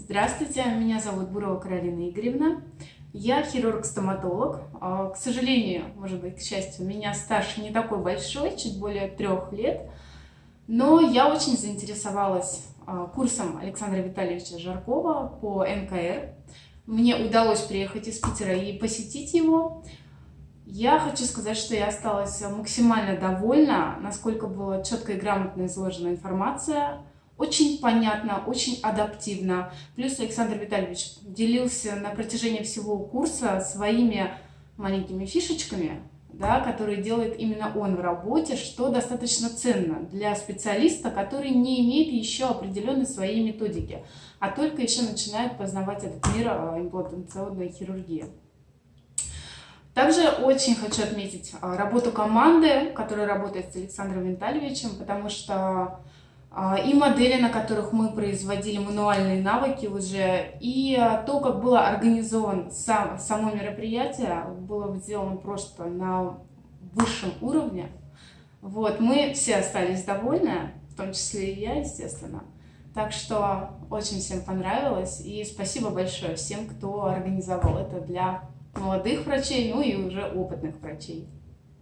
Здравствуйте, меня зовут Бурова Каролина Игоревна. Я хирург-стоматолог. А, к сожалению, может быть, к счастью, у меня стаж не такой большой, чуть более трех лет. Но я очень заинтересовалась а, курсом Александра Витальевича Жаркова по НКР. Мне удалось приехать из Питера и посетить его. Я хочу сказать, что я осталась максимально довольна, насколько была четко и грамотно изложена информация очень понятно, очень адаптивно. Плюс Александр Витальевич делился на протяжении всего курса своими маленькими фишечками, да, которые делает именно он в работе, что достаточно ценно для специалиста, который не имеет еще определенной своей методики, а только еще начинает познавать этот мир а, имплантационной хирургии. Также очень хочу отметить а, работу команды, которая работает с Александром Витальевичем, потому что и модели, на которых мы производили мануальные навыки уже, и а, то, как было организовано сам, само мероприятие, было сделано просто на высшем уровне. Вот, мы все остались довольны, в том числе и я, естественно. Так что очень всем понравилось, и спасибо большое всем, кто организовал это для молодых врачей, ну и уже опытных врачей.